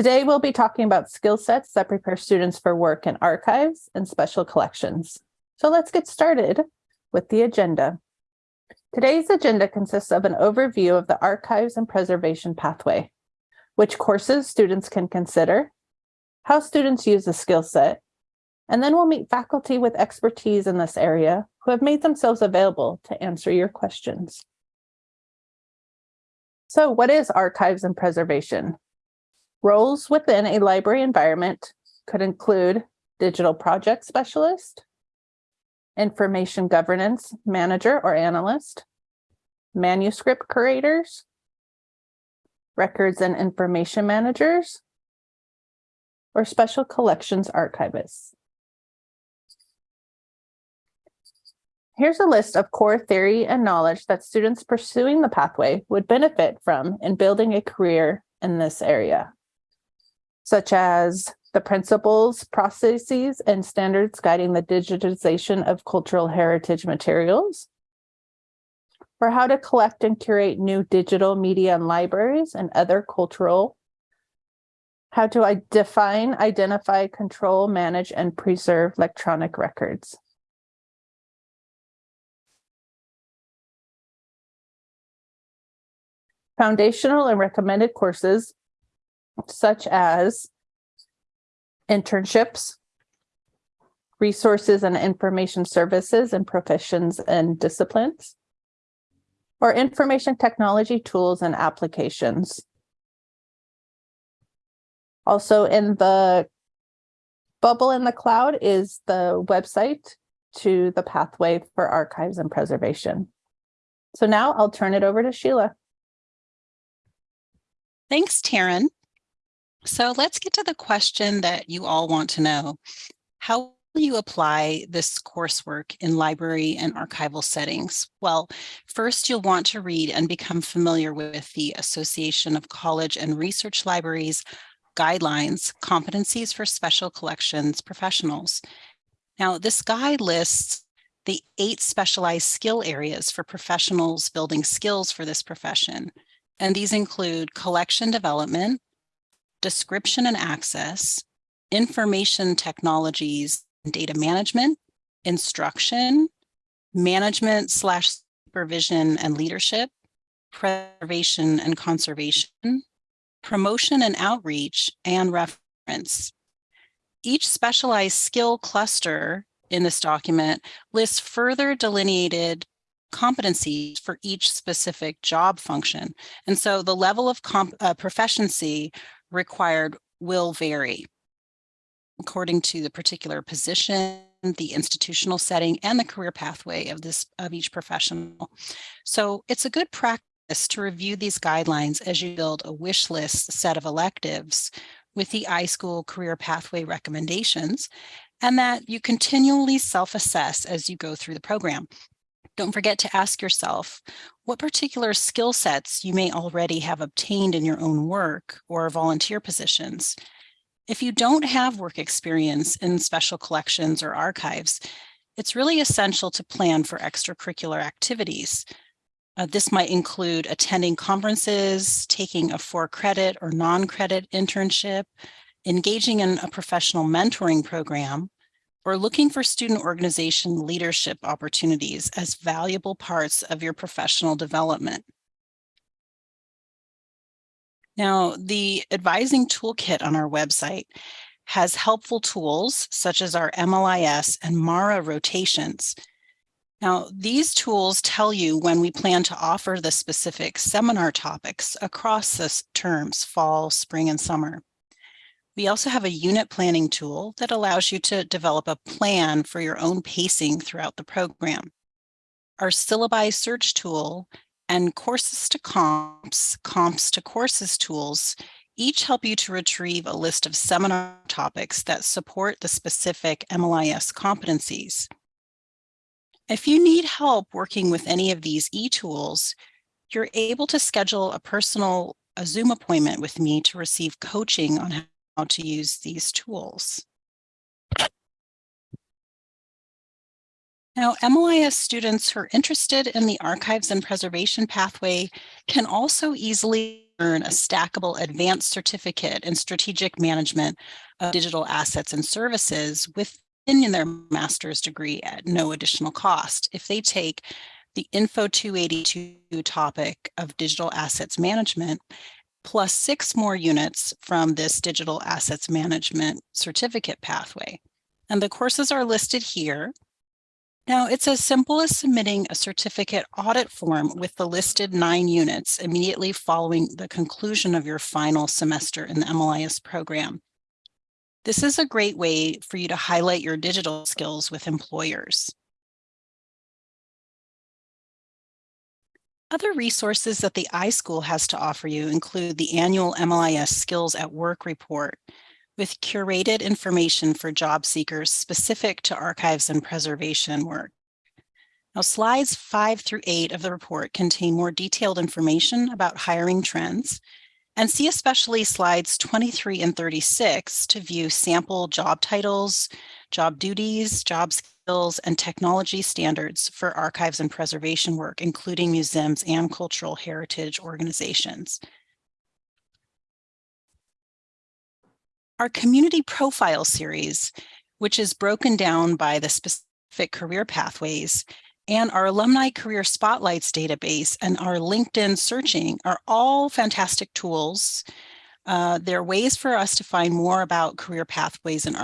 Today, we'll be talking about skill sets that prepare students for work in archives and special collections. So let's get started with the agenda. Today's agenda consists of an overview of the archives and preservation pathway, which courses students can consider, how students use the skill set, and then we'll meet faculty with expertise in this area who have made themselves available to answer your questions. So what is archives and preservation? Roles within a library environment could include digital project specialist, information governance manager or analyst, manuscript curators, records and information managers, or special collections archivists. Here's a list of core theory and knowledge that students pursuing the pathway would benefit from in building a career in this area such as the principles, processes, and standards guiding the digitization of cultural heritage materials, or how to collect and curate new digital media and libraries and other cultural, how to define, identify, control, manage, and preserve electronic records. Foundational and recommended courses such as internships, resources and information services and professions and disciplines, or information technology tools and applications. Also in the bubble in the cloud is the website to the pathway for archives and preservation. So now I'll turn it over to Sheila. Thanks, Taryn. So let's get to the question that you all want to know. How will you apply this coursework in library and archival settings? Well, first you'll want to read and become familiar with the Association of College and Research Libraries guidelines, competencies for special collections professionals. Now, this guide lists the eight specialized skill areas for professionals building skills for this profession. And these include collection development, description and access, information technologies, data management, instruction, management slash supervision and leadership, preservation and conservation, promotion and outreach, and reference. Each specialized skill cluster in this document lists further delineated competencies for each specific job function. And so the level of uh, proficiency required will vary according to the particular position, the institutional setting, and the career pathway of this of each professional. So it's a good practice to review these guidelines as you build a wish list set of electives with the iSchool career pathway recommendations, and that you continually self-assess as you go through the program. Don't forget to ask yourself what particular skill sets you may already have obtained in your own work or volunteer positions. If you don't have work experience in special collections or archives, it's really essential to plan for extracurricular activities. Uh, this might include attending conferences, taking a for credit or non-credit internship, engaging in a professional mentoring program, or looking for student organization leadership opportunities as valuable parts of your professional development. Now, the advising toolkit on our website has helpful tools such as our MLIS and MARA rotations. Now, these tools tell you when we plan to offer the specific seminar topics across the terms fall, spring, and summer. We also have a unit planning tool that allows you to develop a plan for your own pacing throughout the program. Our syllabi search tool and courses to comps, comps to courses tools each help you to retrieve a list of seminar topics that support the specific MLIS competencies. If you need help working with any of these e-tools, you're able to schedule a personal a Zoom appointment with me to receive coaching on how to use these tools. Now, MLIS students who are interested in the archives and preservation pathway can also easily earn a stackable advanced certificate in strategic management of digital assets and services within their master's degree at no additional cost. If they take the Info 282 topic of digital assets management plus six more units from this digital assets management certificate pathway. And the courses are listed here. Now, it's as simple as submitting a certificate audit form with the listed nine units immediately following the conclusion of your final semester in the MLIS program. This is a great way for you to highlight your digital skills with employers. Other resources that the iSchool has to offer you include the annual MLIS Skills at Work report with curated information for job seekers specific to archives and preservation work. Now, slides five through eight of the report contain more detailed information about hiring trends, and see especially slides 23 and 36 to view sample job titles, job duties, job skills, and technology standards for archives and preservation work, including museums and cultural heritage organizations. Our community profile series, which is broken down by the specific career pathways, and our alumni career spotlights database and our LinkedIn searching are all fantastic tools. Uh, they're ways for us to find more about career pathways and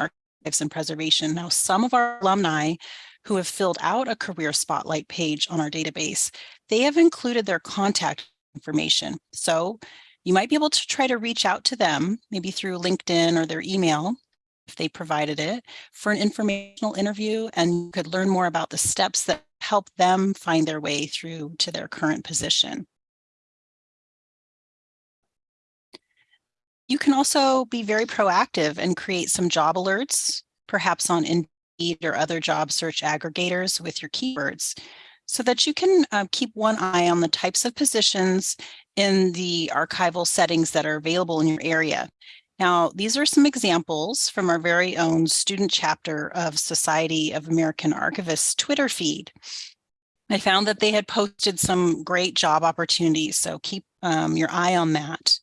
our and preservation. Now, some of our alumni who have filled out a career spotlight page on our database, they have included their contact information. So you might be able to try to reach out to them, maybe through LinkedIn or their email, if they provided it, for an informational interview, and you could learn more about the steps that help them find their way through to their current position. You can also be very proactive and create some job alerts, perhaps on Indeed or other job search aggregators with your keywords, so that you can uh, keep one eye on the types of positions in the archival settings that are available in your area. Now, these are some examples from our very own student chapter of Society of American Archivists Twitter feed. I found that they had posted some great job opportunities, so keep um, your eye on that.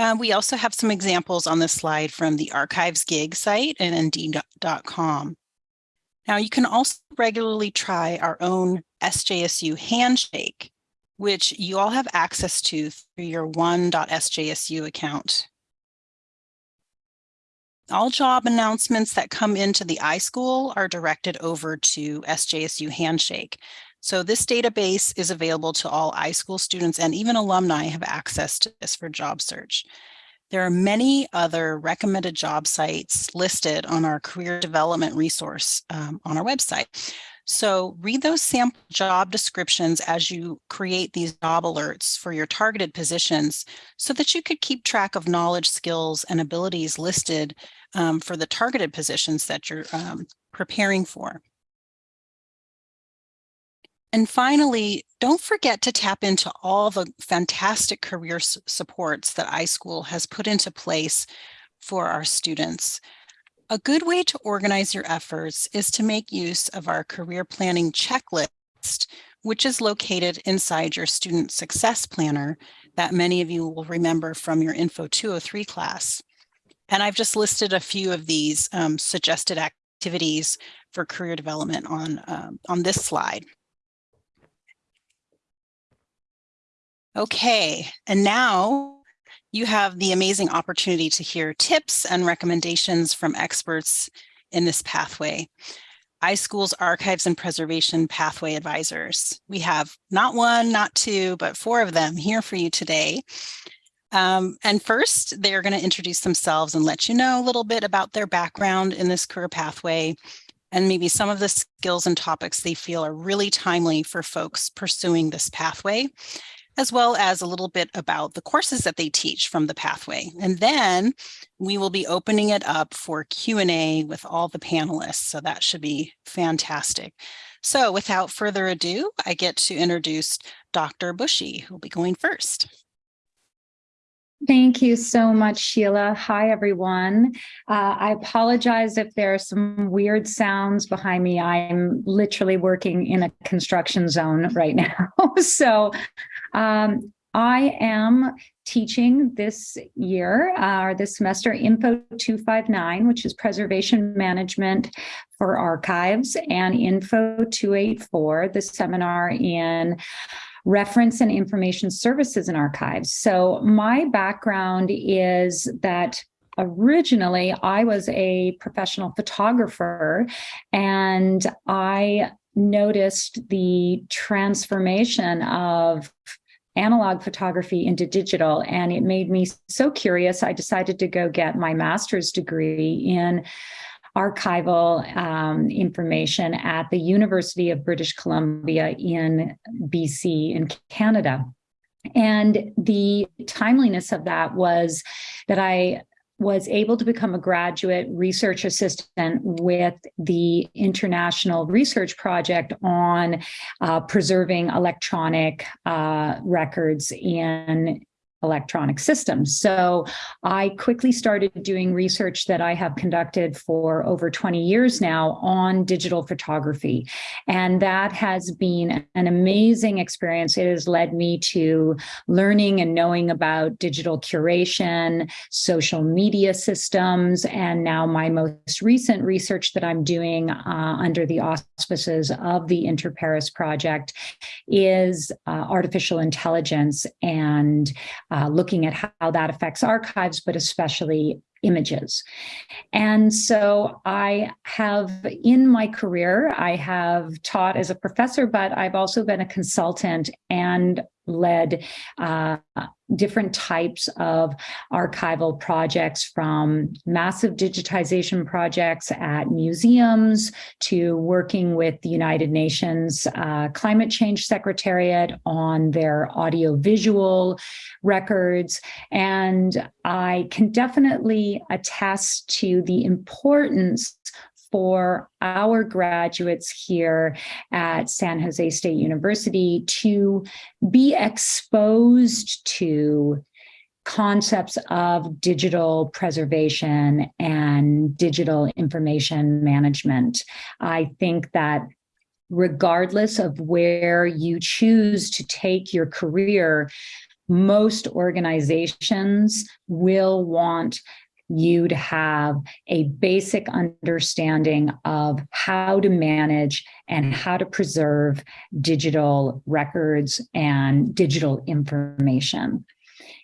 Uh, we also have some examples on this slide from the Archives Gig site and Indeed.com. Now you can also regularly try our own SJSU Handshake, which you all have access to through your one.sjsu account. All job announcements that come into the iSchool are directed over to SJSU Handshake. So this database is available to all iSchool students and even alumni have access to this for job search. There are many other recommended job sites listed on our career development resource um, on our website. So read those sample job descriptions as you create these job alerts for your targeted positions so that you could keep track of knowledge, skills, and abilities listed um, for the targeted positions that you're um, preparing for. And finally, don't forget to tap into all the fantastic career supports that iSchool has put into place for our students. A good way to organize your efforts is to make use of our career planning checklist, which is located inside your student success planner that many of you will remember from your Info 203 class. And I've just listed a few of these um, suggested activities for career development on, um, on this slide. Okay, and now you have the amazing opportunity to hear tips and recommendations from experts in this pathway. iSchool's Archives and Preservation Pathway Advisors. We have not one, not two, but four of them here for you today. Um, and first, they're going to introduce themselves and let you know a little bit about their background in this career pathway and maybe some of the skills and topics they feel are really timely for folks pursuing this pathway as well as a little bit about the courses that they teach from the pathway. And then we will be opening it up for Q&A with all the panelists. So that should be fantastic. So without further ado, I get to introduce Dr. Bushey, who will be going first. Thank you so much, Sheila. Hi, everyone. Uh, I apologize if there are some weird sounds behind me. I'm literally working in a construction zone right now. so um, I am teaching this year uh, or this semester Info 259, which is preservation management for archives, and Info 284, the seminar in reference and information services and archives. So my background is that originally I was a professional photographer and I noticed the transformation of analog photography into digital and it made me so curious i decided to go get my master's degree in archival um, information at the university of british columbia in bc in canada. And the timeliness of that was that i was able to become a graduate research assistant with the International Research Project on uh, preserving electronic uh, records in electronic systems. So I quickly started doing research that I have conducted for over 20 years now on digital photography. And that has been an amazing experience. It has led me to learning and knowing about digital curation, social media systems, and now my most recent research that I'm doing uh, under the auspices of the InterPARES Project is uh, artificial intelligence and uh, looking at how that affects archives, but especially images. And so I have in my career, I have taught as a professor, but I've also been a consultant and led uh, different types of archival projects from massive digitization projects at museums to working with the United Nations uh, Climate Change Secretariat on their audiovisual records. And I can definitely attest to the importance for our graduates here at San Jose State University to be exposed to concepts of digital preservation and digital information management. I think that regardless of where you choose to take your career, most organizations will want you to have a basic understanding of how to manage and how to preserve digital records and digital information.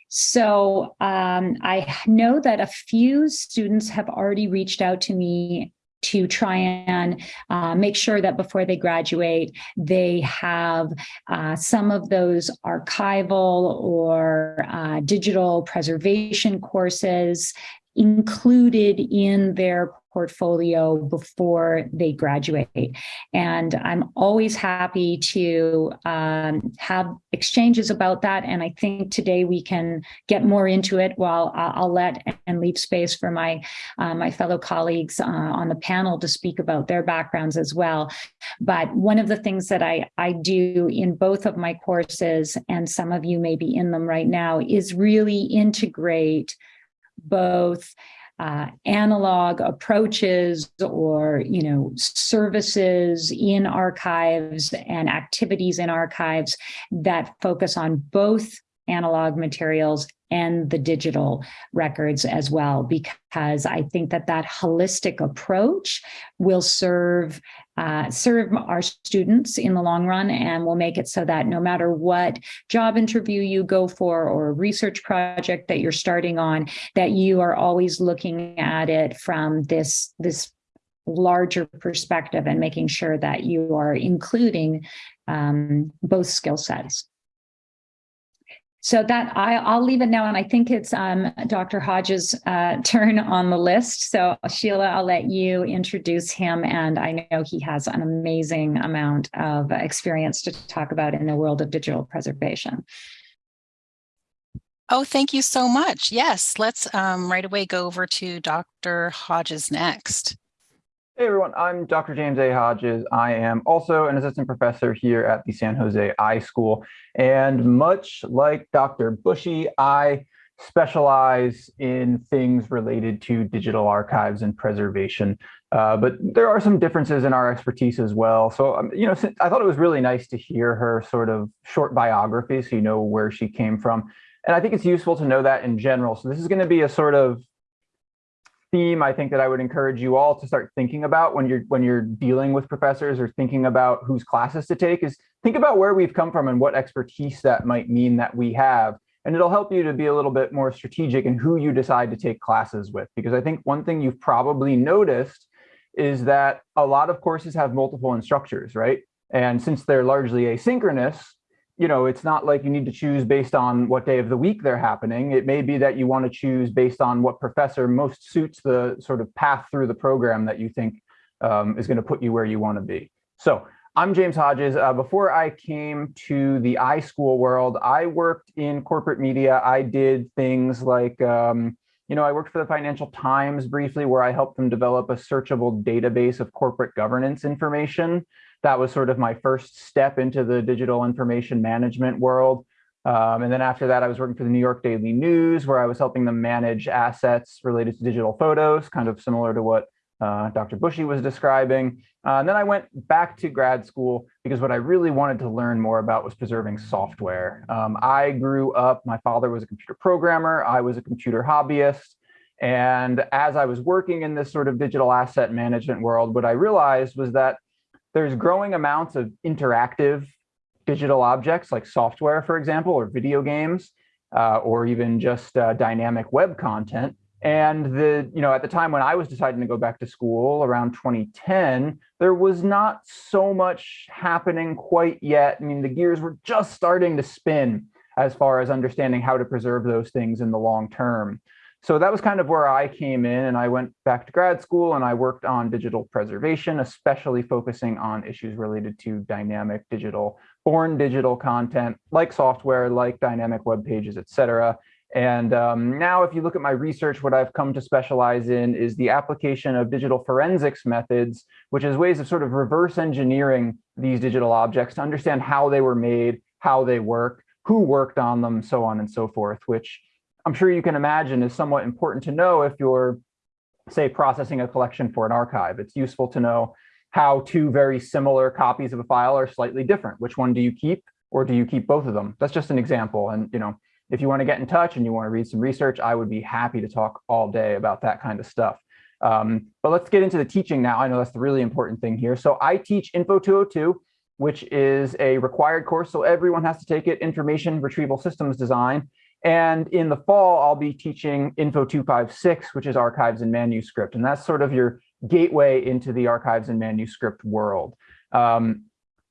So um, I know that a few students have already reached out to me to try and uh, make sure that before they graduate, they have uh, some of those archival or uh, digital preservation courses included in their portfolio before they graduate. And I'm always happy to um, have exchanges about that. And I think today we can get more into it while I'll let and leave space for my, uh, my fellow colleagues uh, on the panel to speak about their backgrounds as well. But one of the things that I, I do in both of my courses, and some of you may be in them right now, is really integrate both uh, analog approaches or you know services in archives and activities in archives that focus on both analog materials and the digital records as well, because I think that that holistic approach will serve uh, serve our students in the long run and will make it so that no matter what job interview you go for or research project that you're starting on, that you are always looking at it from this this larger perspective and making sure that you are including um, both skill sets. So that I, will leave it now, and I think it's um, Dr. Hodges' uh, turn on the list. So Sheila, I'll let you introduce him, and I know he has an amazing amount of experience to talk about in the world of digital preservation. Oh, thank you so much. Yes, let's um, right away go over to Dr. Hodges next. Hey everyone, I'm Dr. James A. Hodges. I am also an assistant professor here at the San Jose iSchool. And much like Dr. Bushey, I specialize in things related to digital archives and preservation. Uh, but there are some differences in our expertise as well. So, um, you know, I thought it was really nice to hear her sort of short biography so you know where she came from. And I think it's useful to know that in general. So this is going to be a sort of theme I think that I would encourage you all to start thinking about when you're when you're dealing with professors or thinking about whose classes to take is think about where we've come from and what expertise that might mean that we have. And it'll help you to be a little bit more strategic in who you decide to take classes with. Because I think one thing you've probably noticed is that a lot of courses have multiple instructors, right? And since they're largely asynchronous, you know, it's not like you need to choose based on what day of the week they're happening. It may be that you want to choose based on what professor most suits the sort of path through the program that you think um, is going to put you where you want to be. So I'm James Hodges. Uh, before I came to the iSchool world, I worked in corporate media. I did things like, um, you know, I worked for the Financial Times briefly, where I helped them develop a searchable database of corporate governance information that was sort of my first step into the digital information management world. Um, and then after that, I was working for the New York Daily News, where I was helping them manage assets related to digital photos, kind of similar to what uh, Dr. Bushey was describing. Uh, and then I went back to grad school because what I really wanted to learn more about was preserving software. Um, I grew up, my father was a computer programmer, I was a computer hobbyist. And as I was working in this sort of digital asset management world, what I realized was that there's growing amounts of interactive digital objects like software, for example, or video games, uh, or even just uh, dynamic web content. And the, you know, at the time when I was deciding to go back to school around 2010, there was not so much happening quite yet. I mean, the gears were just starting to spin as far as understanding how to preserve those things in the long term. So that was kind of where I came in and I went back to grad school and I worked on digital preservation, especially focusing on issues related to dynamic digital, born digital content like software, like dynamic web pages, et cetera. And um, now if you look at my research, what I've come to specialize in is the application of digital forensics methods, which is ways of sort of reverse engineering these digital objects to understand how they were made, how they work, who worked on them, so on and so forth, which I'm sure you can imagine is somewhat important to know if you're, say, processing a collection for an archive. It's useful to know how two very similar copies of a file are slightly different. Which one do you keep or do you keep both of them? That's just an example. And, you know, if you want to get in touch and you want to read some research, I would be happy to talk all day about that kind of stuff. Um, but let's get into the teaching now. I know that's the really important thing here. So I teach Info 202, which is a required course. So everyone has to take it, Information Retrieval Systems Design. And in the fall, I'll be teaching Info 256, which is archives and manuscript. And that's sort of your gateway into the archives and manuscript world. Um,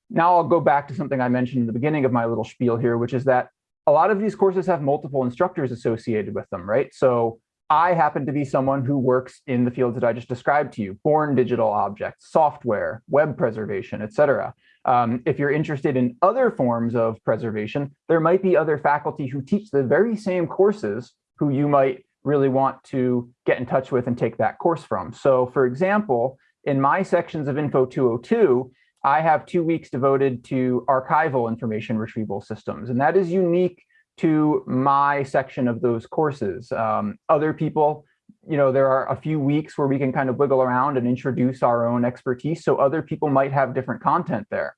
now I'll go back to something I mentioned in the beginning of my little spiel here, which is that a lot of these courses have multiple instructors associated with them, right? So I happen to be someone who works in the fields that I just described to you, born digital objects, software, web preservation, et cetera. Um, if you're interested in other forms of preservation, there might be other faculty who teach the very same courses who you might really want to get in touch with and take that course from. So for example, in my sections of Info 202, I have two weeks devoted to archival information retrieval systems, and that is unique to my section of those courses. Um, other people, you know, there are a few weeks where we can kind of wiggle around and introduce our own expertise. So other people might have different content there.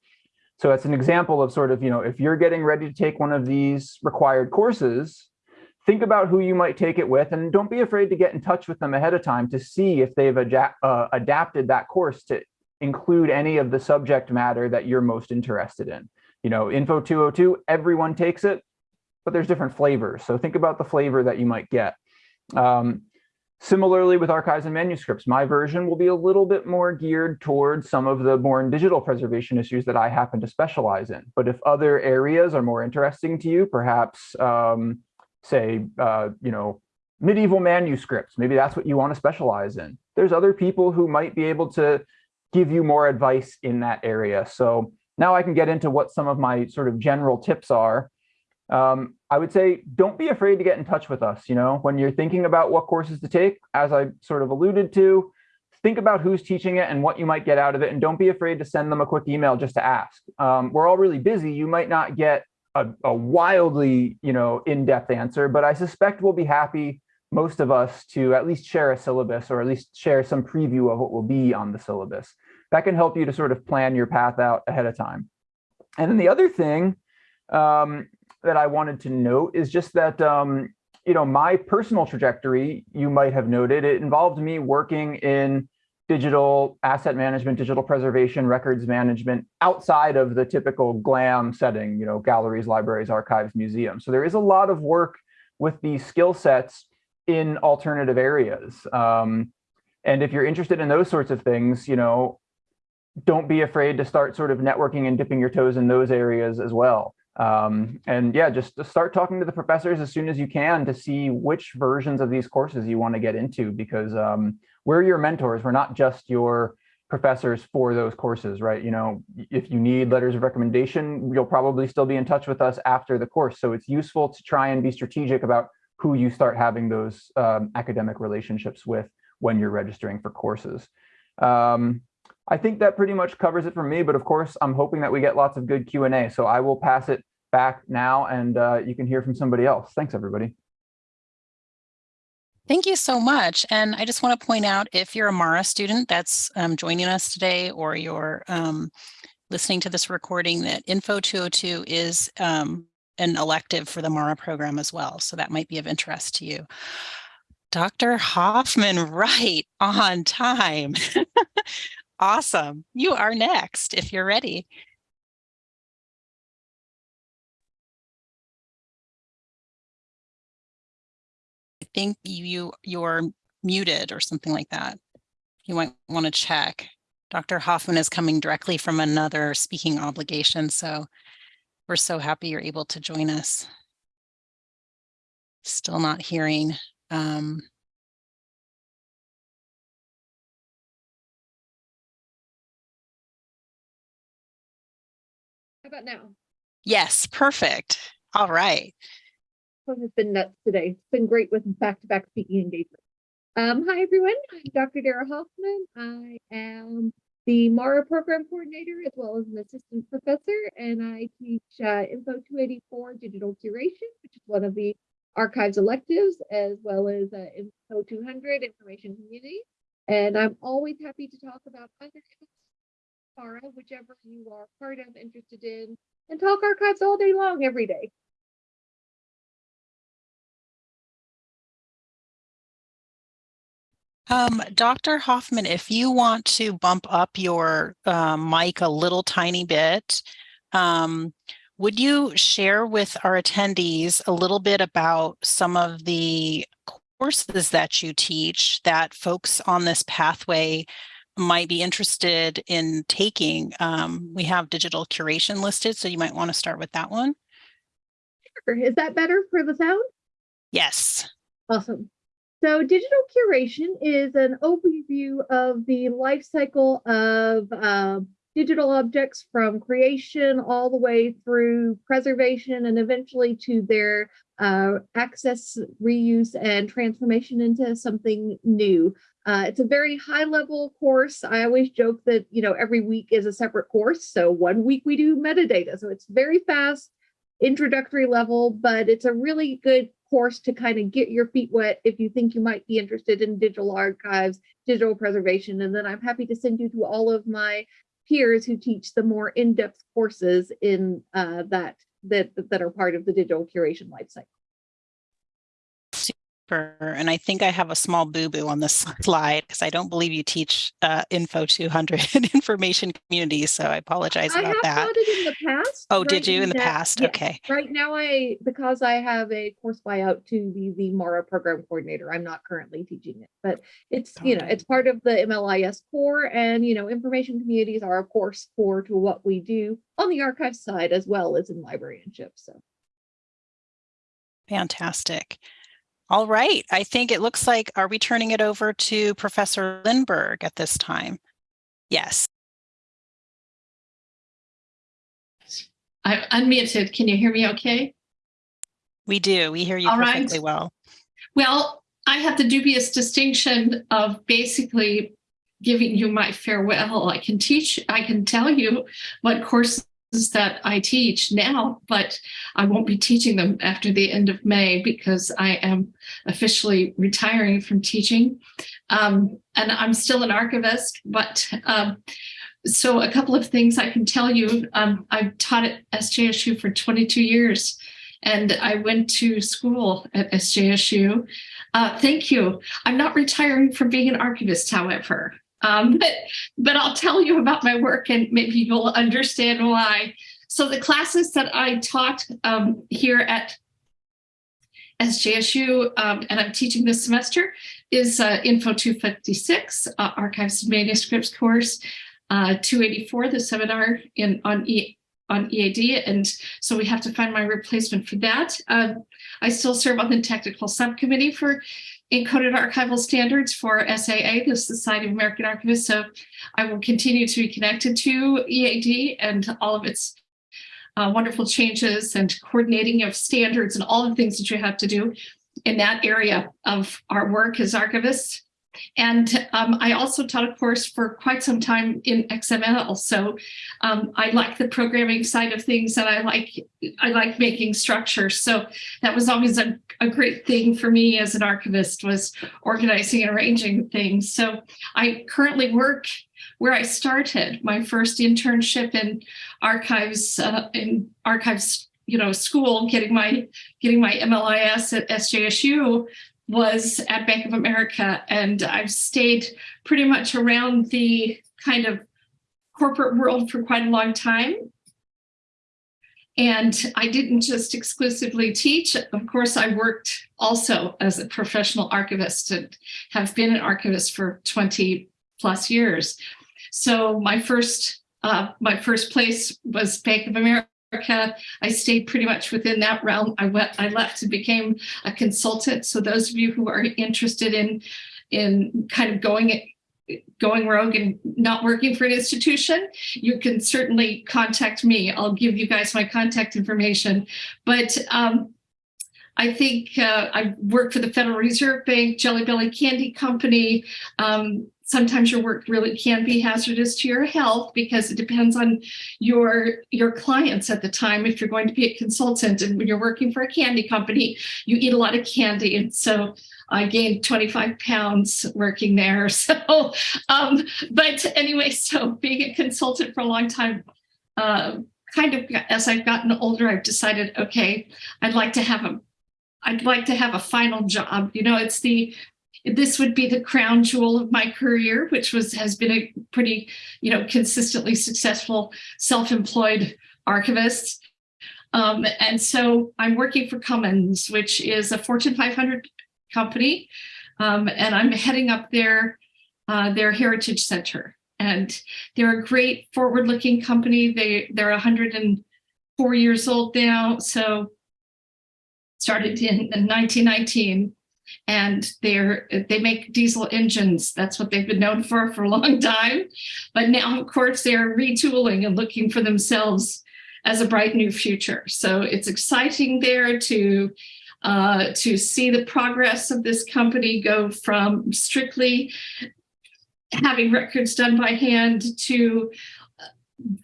So it's an example of sort of, you know, if you're getting ready to take one of these required courses, think about who you might take it with and don't be afraid to get in touch with them ahead of time to see if they've uh, adapted that course to include any of the subject matter that you're most interested in. You know, Info 202, everyone takes it, but there's different flavors. So think about the flavor that you might get. Um, Similarly with archives and manuscripts, my version will be a little bit more geared towards some of the born digital preservation issues that I happen to specialize in. But if other areas are more interesting to you, perhaps um, say, uh, you know, medieval manuscripts, maybe that's what you want to specialize in. There's other people who might be able to give you more advice in that area. So now I can get into what some of my sort of general tips are um, I would say don't be afraid to get in touch with us. You know, when you're thinking about what courses to take, as I sort of alluded to, think about who's teaching it and what you might get out of it. And don't be afraid to send them a quick email just to ask. Um, we're all really busy. You might not get a, a wildly, you know, in-depth answer, but I suspect we'll be happy, most of us, to at least share a syllabus or at least share some preview of what will be on the syllabus. That can help you to sort of plan your path out ahead of time. And then the other thing um, that I wanted to note is just that, um, you know, my personal trajectory, you might have noted, it involved me working in digital asset management, digital preservation, records management outside of the typical GLAM setting, you know, galleries, libraries, archives, museums. So there is a lot of work with these skill sets in alternative areas. Um, and if you're interested in those sorts of things, you know, don't be afraid to start sort of networking and dipping your toes in those areas as well. Um, and yeah, just start talking to the professors as soon as you can to see which versions of these courses you want to get into because um, we're your mentors. We're not just your professors for those courses, right? You know, if you need letters of recommendation, you'll probably still be in touch with us after the course. So it's useful to try and be strategic about who you start having those um, academic relationships with when you're registering for courses. Um, I think that pretty much covers it for me, but of course, I'm hoping that we get lots of good Q&A. So I will pass it back now and uh, you can hear from somebody else. Thanks, everybody. Thank you so much. And I just want to point out if you're a MARA student that's um, joining us today or you're um, listening to this recording that Info 202 is um, an elective for the MARA program as well. So that might be of interest to you. Dr. Hofman, right on time. awesome. You are next if you're ready. Think you you're muted or something like that. You might want to check. Dr. Hofman is coming directly from another speaking obligation, so we're so happy you're able to join us. Still not hearing. Um, How about now? yes, perfect. All right. Phone has been nuts today. It's been great with back-to-back speaking engagements. Um, hi everyone, I'm Dr. Darra Hofman. I am the MARA program coordinator as well as an assistant professor, and I teach uh, Info 284 digital curation, which is one of the archives electives, as well as uh, Info 200 information community. And I'm always happy to talk about either MARA, whichever you are part of, interested in, and talk archives all day long, every day. Um, Dr. Hofman, if you want to bump up your uh, mic a little tiny bit, um, would you share with our attendees a little bit about some of the courses that you teach that folks on this pathway might be interested in taking? Um, we have digital curation listed, so you might want to start with that one. Sure. Is that better for the sound? Yes. Awesome. So digital curation is an overview of the life cycle of uh, digital objects from creation all the way through preservation and eventually to their uh, access, reuse, and transformation into something new. Uh, it's a very high level course. I always joke that, you know, every week is a separate course. So one week we do metadata. So it's very fast, introductory level, but it's a really good course to kind of get your feet wet if you think you might be interested in digital archives, digital preservation. And then I'm happy to send you to all of my peers who teach the more in-depth courses in uh, that, that that are part of the digital curation lifecycle. And I think I have a small boo-boo on this slide because I don't believe you teach uh, Info 200 information community. So I apologize I about have that. taught it in the past. Oh, Right did you in the now- past? Okay. Right now, I, because I have a course buyout to be the MARA program coordinator, I'm not currently teaching it, but it's, you know, it. it's part of the MLIS core and, you know, information communities are of course core to what we do on the archive side as well as in librarianship, so. Fantastic. All right. I think it looks like, are we turning it over to Professor Lindberg at this time? Yes. I'm unmuted. Can you hear me okay? We do. We hear you All right. perfectly well. Well, I have the dubious distinction of basically giving you my farewell. I can teach, I can tell you what courses that I teach now, but I won't be teaching them after the end of May because I am officially retiring from teaching. Um, and I'm still an archivist, but um, so a couple of things I can tell you. Um, I've taught at SJSU for 22 years and I went to school at SJSU. Uh, thank you. I'm not retiring from being an archivist, however. Um, but, but I'll tell you about my work and maybe you'll understand why. So the classes that I taught um, here at SJSU, um, and I'm teaching this semester, is uh, Info 256, uh, Archives and Manuscripts course, uh, 284, the seminar in on e on EAD, and so we have to find my replacement for that. Uh, I still serve on the technical subcommittee for encoded archival standards for SAA, the Society of American Archivists. So I will continue to be connected to EAD and all of its uh, wonderful changes and coordinating of standards and all the things that you have to do in that area of our work as archivists. And um, I also taught a course for quite some time in XML. So um, I like the programming side of things and I like I like making structures. So that was always a, a great thing for me as an archivist was organizing and arranging things. So I currently work where I started my first internship in archives uh, in archives you know school getting my getting my MLIS at SJSU was at Bank of America and I've stayed pretty much around the kind of corporate world for quite a long time. And I didn't just exclusively teach. Of course, I worked also as a professional archivist and have been an archivist for 20 plus years. So my first uh, my first place was Bank of America. I stayed pretty much within that realm. I went, I left and became a consultant. So those of you who are interested in in kind of going it, going rogue and not working for an institution, you can certainly contact me. I'll give you guys my contact information. But um, I think uh, I worked for the Federal Reserve Bank, Jelly Belly Candy Company, um, sometimes your work really can be hazardous to your health because it depends on your your clients at the time. If you're going to be a consultant and when you're working for a candy company you eat a lot of candy. And so I gained 25 pounds working there. So um but anyway so being a consultant for a long time uh, kind of as I've gotten older I've decided okay I'd like to have a I'd like to have a final job. You know it's the this would be the crown jewel of my career, which was has been a pretty, you know, consistently successful self-employed archivist. Um, and so I'm working for Cummins, which is a Fortune 500 company, um, and I'm heading up their uh, their Heritage Center. And they're a great forward-looking company. They they're 104 years old now, so started in 1919 and they're they make diesel engines. That's what they've been known for for a long time. But now, of course, they're retooling and looking for themselves as a bright new future. So it's exciting there to uh, to see the progress of this company go from strictly having records done by hand to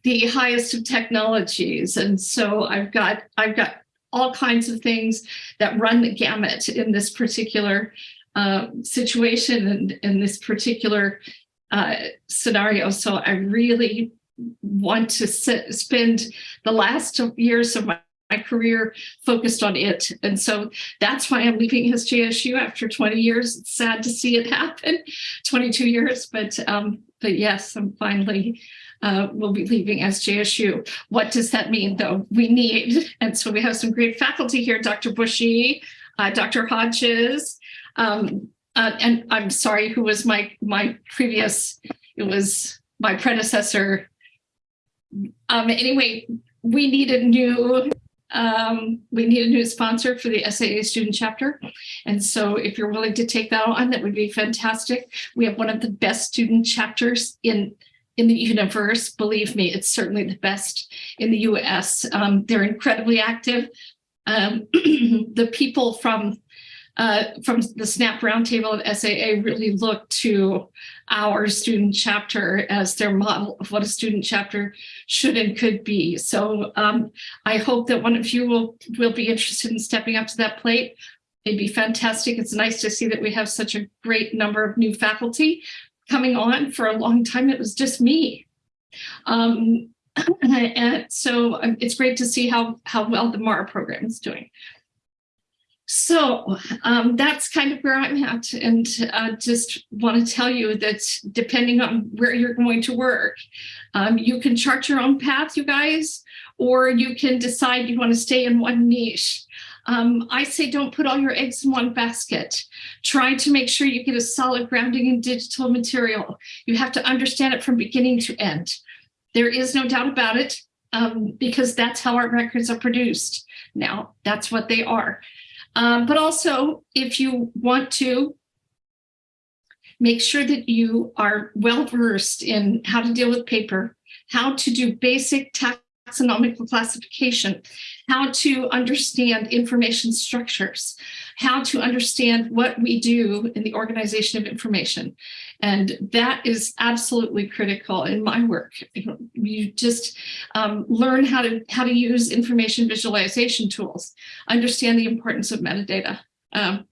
the highest of technologies. And so I've got I've got all kinds of things that run the gamut in this particular uh, situation and in this particular uh, scenario. So I really want to sit, spend the last years of my, my career focused on it. And so that's why I'm leaving SJSU after 20 years. It's sad to see it happen, 22 years, but um, but yes, I'm finally uh, will be leaving SJSU. What does that mean, though? We need, and so we have some great faculty here, Dr. Bushey, uh, Dr. Hodges, um, uh, and I'm sorry, who was my my previous, it was my predecessor. Um, anyway, we need a new um, we need a new sponsor for the SAA student chapter. And so if you're willing to take that on, that would be fantastic. We have one of the best student chapters in in the universe. Believe me, it's certainly the best in the US. Um, they're incredibly active. Um, the people from uh, from the SNAP roundtable of SAA really look to our student chapter as their model of what a student chapter should and could be. So um, I hope that one of you will, will be interested in stepping up to that plate. It'd be fantastic. It's nice to see that we have such a great number of new faculty coming on for a long time. It was just me. Um, and so um, it's great to see how how well the MARA program is doing. So um, that's kind of where I'm at, and uh, just want to tell you that depending on where you're going to work, um, you can chart your own path, you guys, or you can decide you want to stay in one niche. Um, I say don't put all your eggs in one basket. Try to make sure you get a solid grounding in digital material. You have to understand it from beginning to end. There is no doubt about it um, because that's how our records are produced. Now, that's what they are. Um, but also, if you want to make sure that you are well versed in how to deal with paper, how to do basic taxonomical classification, how to understand information structures, how to understand what we do in the organization of information. And that is absolutely critical in my work. You just um, learn how to, how to use information visualization tools, understand the importance of metadata. Um,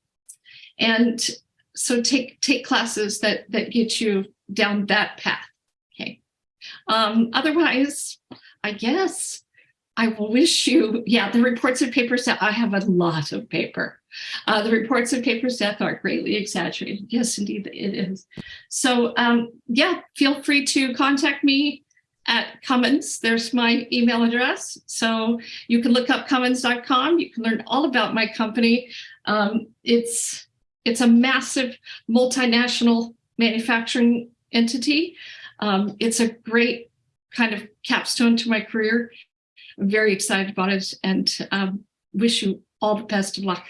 and so take, take classes that, that get you down that path. Okay. Um, otherwise, I guess I will wish you, yeah, the reports of paper set, I have a lot of paper. Uh, the reports of paper's death are greatly exaggerated. Yes, indeed, it is. So um, yeah, feel free to contact me at Cummins. There's my email address. So you can look up Cummins.com. You can learn all about my company. Um, it's, it's a massive multinational manufacturing entity. Um, it's a great kind of capstone to my career. I'm very excited about it and um, wish you all the best of luck.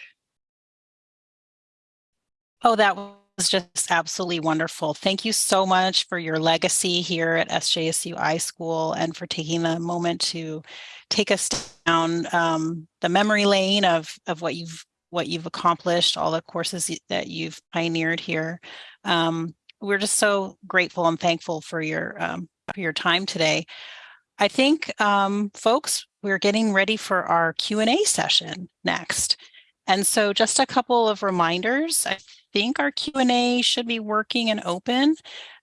Oh, that was just absolutely wonderful. Thank you so much for your legacy here at SJSU iSchool and for taking the moment to take us down um, the memory lane of, of what you've what you've accomplished, all the courses that you've pioneered here. Um, we're just so grateful and thankful for your um, your time today. I think, um, folks, we're getting ready for our Q&A session next. And so just a couple of reminders. I think our Q&A should be working and open.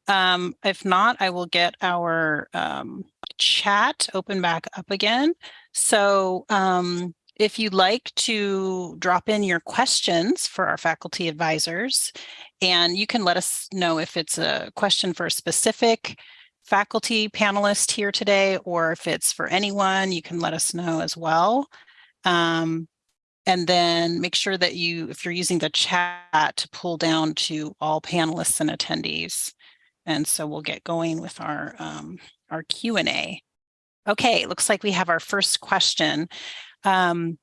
Um, if not, I will get our um, chat open back up again. So um, if you'd like to drop in your questions for our faculty advisors, and you can let us know if it's a question for a specific faculty panelist here today, or if it's for anyone, you can let us know as well. Um, and then make sure that you, if you're using the chat, to pull down to all panelists and attendees. And so we'll get going with our, um, our Q&A. Okay, looks like we have our first question. Um,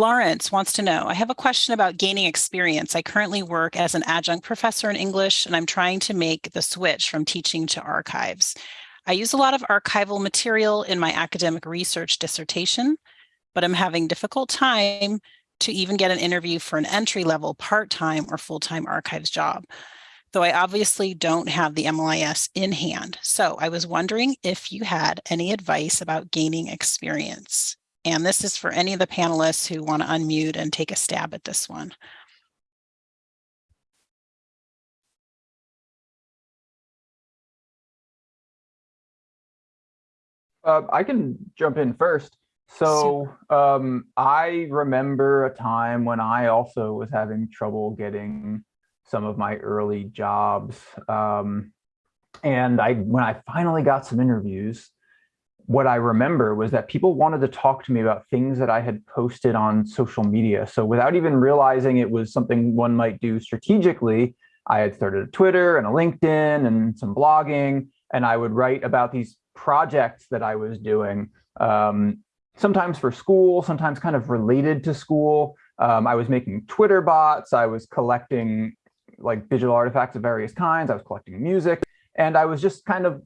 Lawrence wants to know, I have a question about gaining experience. I currently work as an adjunct professor in English, and I'm trying to make the switch from teaching to archives. I use a lot of archival material in my academic research dissertation, but I'm having difficult time to even get an interview for an entry-level part-time or full-time archives job, though I obviously don't have the MLIS in hand. So I was wondering if you had any advice about gaining experience. And this is for any of the panelists who want to unmute and take a stab at this one. Uh, I can jump in first. So um, I remember a time when I also was having trouble getting some of my early jobs. Um, and I, when I finally got some interviews, what I remember was that people wanted to talk to me about things that I had posted on social media. So without even realizing it was something one might do strategically, I had started a Twitter and a LinkedIn and some blogging, and I would write about these projects that I was doing. Um, sometimes for school, sometimes kind of related to school. Um, I was making Twitter bots. I was collecting like digital artifacts of various kinds. I was collecting music and I was just kind of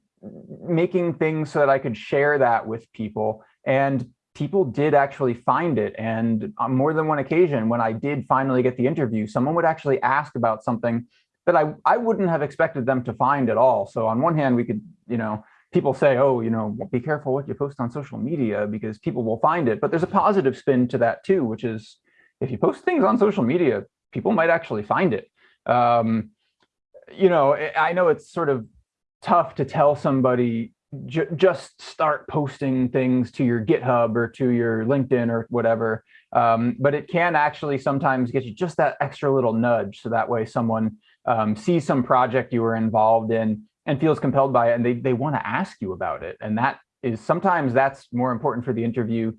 making things so that I could share that with people. And people did actually find it. And on more than one occasion, when I did finally get the interview, someone would actually ask about something that I, I wouldn't have expected them to find at all. So on one hand, we could, you know, people say, oh, you know, be careful what you post on social media because people will find it. But there's a positive spin to that too, which is if you post things on social media, people might actually find it. Um, you know, I know it's sort of tough to tell somebody ju- just start posting things to your GitHub or to your LinkedIn or whatever. Um, but it can actually sometimes get you just that extra little nudge. So that way someone um, sees some project you were involved in and feels compelled by it and they, they want to ask you about it. And that is sometimes that's more important for the interview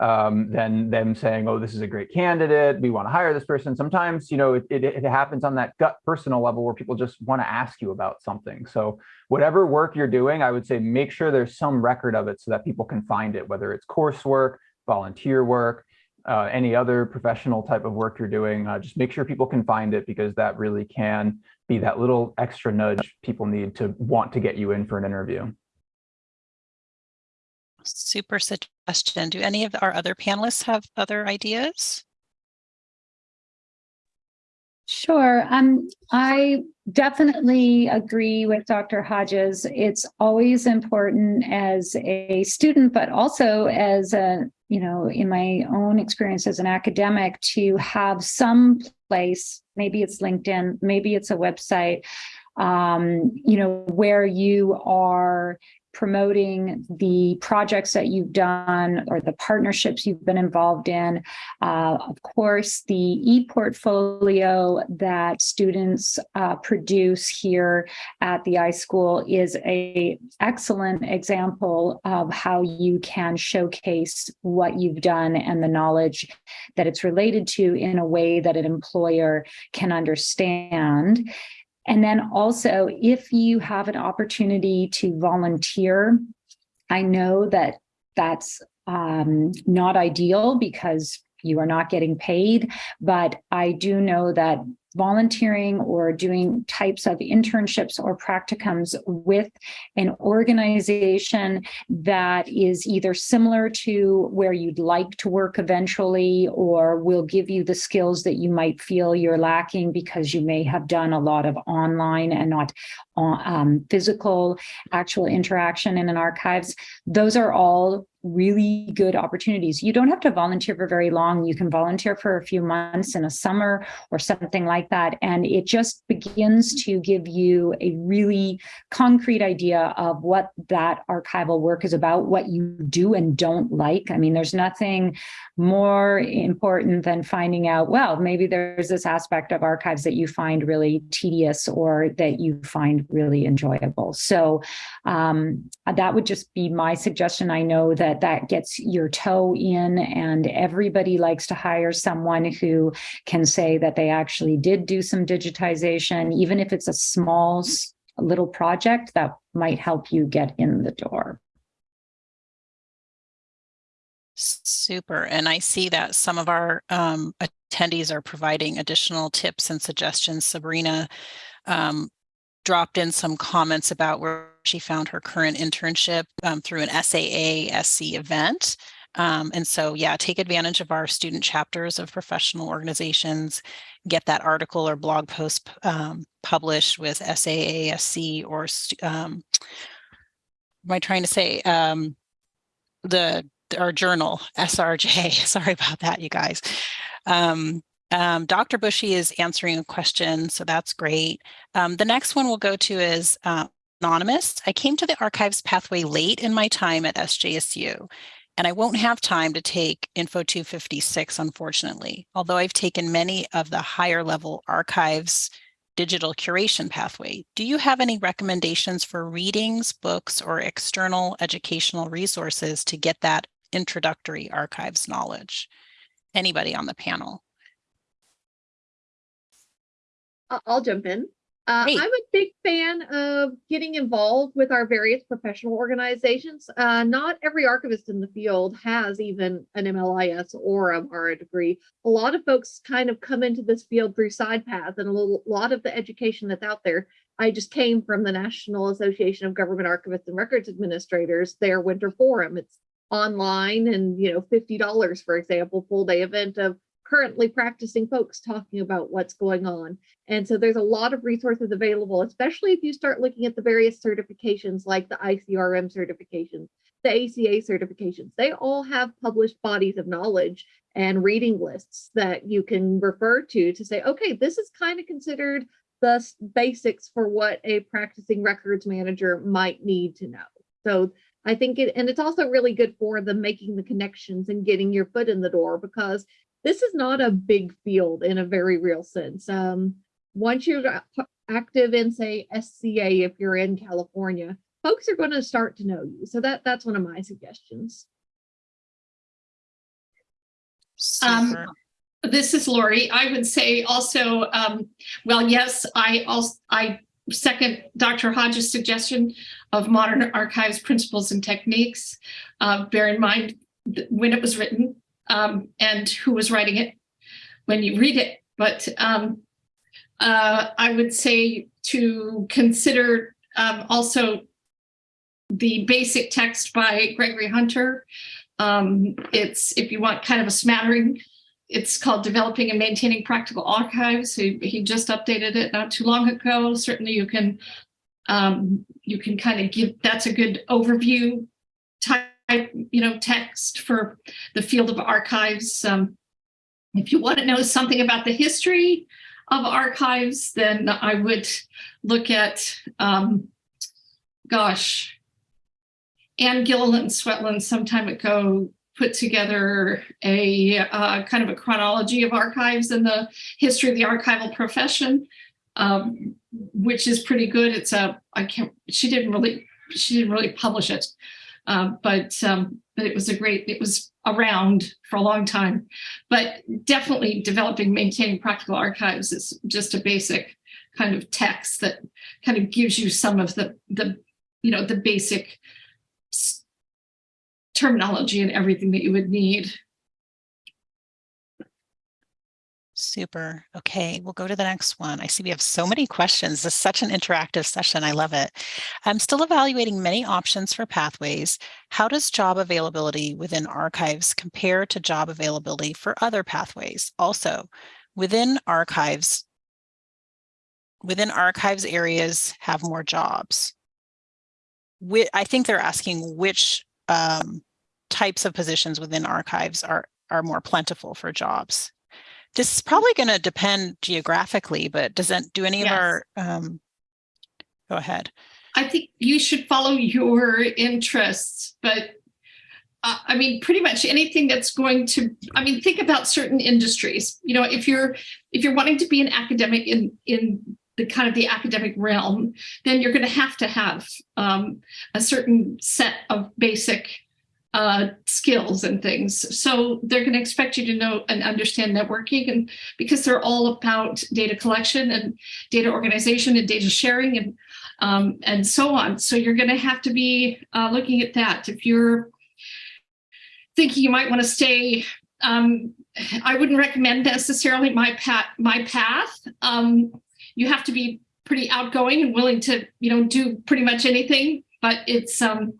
um, than them saying, oh, this is a great candidate. We want to hire this person. Sometimes, you know, it, it, it happens on that gut personal level where people just want to ask you about something. So whatever work you're doing, I would say make sure there's some record of it so that people can find it, whether it's coursework, volunteer work, uh, any other professional type of work you're doing, uh, just make sure people can find it because that really can be that little extra nudge people need to want to get you in for an interview. Super suggestion. Do any of our other panelists have other ideas? Sure. Um, I definitely agree with Dr. Hodges. It's always important as a student, but also as a, you know, in my own experience as an academic to have some place, maybe it's LinkedIn, maybe it's a website, um, you know, where you are promoting the projects that you've done or the partnerships you've been involved in. Uh, of course, the e-portfolio that students uh, produce here at the iSchool is a excellent example of how you can showcase what you've done and the knowledge that it's related to in a way that an employer can understand. And then also, if you have an opportunity to volunteer, I know that that's um, not ideal because you are not getting paid, but I do know that volunteering or doing types of internships or practicums with an organization that is either similar to where you'd like to work eventually or will give you the skills that you might feel you're lacking because you may have done a lot of online and not um, physical actual interaction in an archives those are all really good opportunities. You don't have to volunteer for very long. You can volunteer for a few months in a summer or something like that. And it just begins to give you a really concrete idea of what that archival work is about, what you do and don't like. I mean, there's nothing more important than finding out, well, maybe there's this aspect of archives that you find really tedious or that you find really enjoyable. So um, that would just be my suggestion. I know that that that gets your toe in and everybody likes to hire someone who can say that they actually did do some digitization, even if it's a small little project that might help you get in the door. Super. And I see that some of our um, attendees are providing additional tips and suggestions. Sabrina um, dropped in some comments about where she found her current internship um, through an SAA SC event. Um, and so, yeah, take advantage of our student chapters of professional organizations, get that article or blog post um, published with SAA SC or, um, am I trying to say, um, the our journal, SRJ, sorry about that, you guys. Um, Dr. Bushey is answering a question, so that's great. Um, the next one we'll go to is uh, anonymous. I came to the archives pathway late in my time at SJSU, and I won't have time to take Info 256, unfortunately, although I've taken many of the higher level archives digital curation pathway. Do you have any recommendations for readings, books, or external educational resources to get that introductory archives knowledge? Anybody on the panel? I'll jump in. Uh, I'm a big fan of getting involved with our various professional organizations. Uh, not every archivist in the field has even an MLIS or a MARA degree. A lot of folks kind of come into this field through side paths, and a little, lot of the education that's out there. I just came from the National Association of Government Archivists and Records Administrators, their winter forum. It's online and you know $50 for example full day event of currently practicing folks talking about what's going on. And so there's a lot of resources available, especially if you start looking at the various certifications like the ICRM certifications, the ACA certifications. They all have published bodies of knowledge and reading lists that you can refer to to say, okay, this is kind of considered the basics for what a practicing records manager might need to know. So I think it, and it's also really good for the making the connections and getting your foot in the door because this is not a big field in a very real sense. Um, once you're active in say SCA, if you're in California, folks are going to start to know you. So that that's one of my suggestions. Um, This is Lori. I would say also, um, well, yes, I also, I second Dr. Hodges' suggestion of modern archives principles and techniques. Uh, bear in mind when it was written um, and who was writing it when you read it. But um, uh, I would say to consider um, also the basic text by Gregory Hunter. Um, it's if you want kind of a smattering it's called Developing and Maintaining Practical Archives. He, he just updated it not too long ago. Certainly you can um, you can kind of give that's a good overview type you know text for the field of archives. Um, if you want to know something about the history of archives, then I would look at um, gosh, Anne Gilliland Swetland some time ago put together a uh, kind of a chronology of archives and the history of the archival profession, um, which is pretty good. It's a I can't she didn't really she didn't really publish it, uh, but um, but it was a great it was around for a long time. But definitely developing maintaining practical archives is just a basic kind of text that kind of gives you some of the the you know the basic terminology and everything that you would need. Super. Okay, we'll go to the next one. I see we have so many questions. This is such an interactive session. I love it. I'm still evaluating many options for pathways. How does job availability within archives compare to job availability for other pathways? Also, within archives, within archives areas have more jobs. I think they're asking which um, types of positions within archives are, are more plentiful for jobs. This is probably going to depend geographically, but doesn't do any Yes. of our, um, go ahead. I think you should follow your interests, but uh, I mean, pretty much anything that's going to. I mean, think about certain industries. You know, if you're if you're wanting to be an academic in in the kind of the academic realm, then you're going to have to have um, a certain set of basic uh, skills and things. So they're going to expect you to know and understand networking, and because they're all about data collection and data organization and data sharing and um, and so on. So you're going to have to be uh, looking at that. If you're thinking you might want to stay, um, I wouldn't recommend necessarily my path. My path. Um, you have to be pretty outgoing and willing to, you know, do pretty much anything. But it's, um,